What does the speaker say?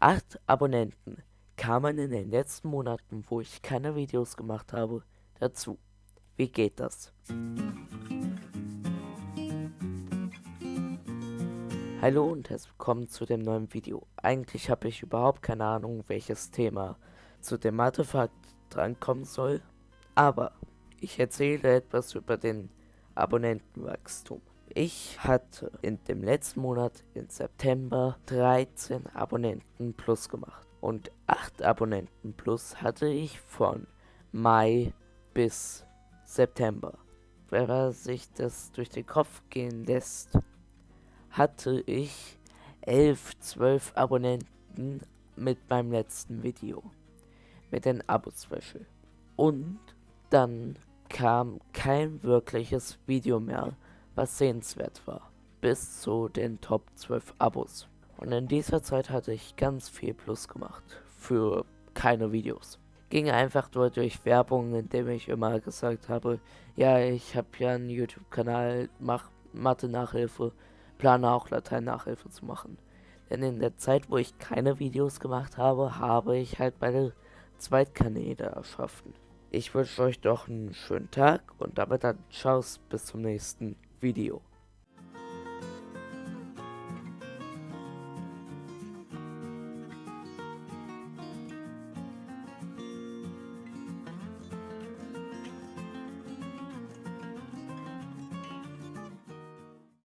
8 Abonnenten kamen in den letzten Monaten, wo ich keine Videos gemacht habe, dazu. Wie geht das? Hallo und herzlich willkommen zu dem neuen Video. Eigentlich habe ich überhaupt keine Ahnung, welches Thema zu dem Artefakt drankommen soll, aber ich erzähle etwas über den Abonnentenwachstum. Ich hatte in dem letzten Monat, im September, 13 Abonnenten plus gemacht. Und 8 Abonnenten plus hatte ich von Mai bis September. Wenn sich das durch den Kopf gehen lässt, hatte ich 11, 12 Abonnenten mit meinem letzten Video. Mit den Abo-Special. Und dann kam kein wirkliches Video mehr, was sehenswert war. Bis zu den Top 12 Abos. Und in dieser Zeit hatte ich ganz viel Plus gemacht. Für keine Videos. Ging einfach nur durch Werbung, indem ich immer gesagt habe, ja, ich habe ja einen YouTube-Kanal, mach Mathe-Nachhilfe plane auch Latein-Nachhilfe zu machen. Denn in der Zeit, wo ich keine Videos gemacht habe, habe ich halt meine Zweitkanäle erschaffen. Ich wünsche euch doch einen schönen Tag und damit dann Ciao bis zum nächsten Video.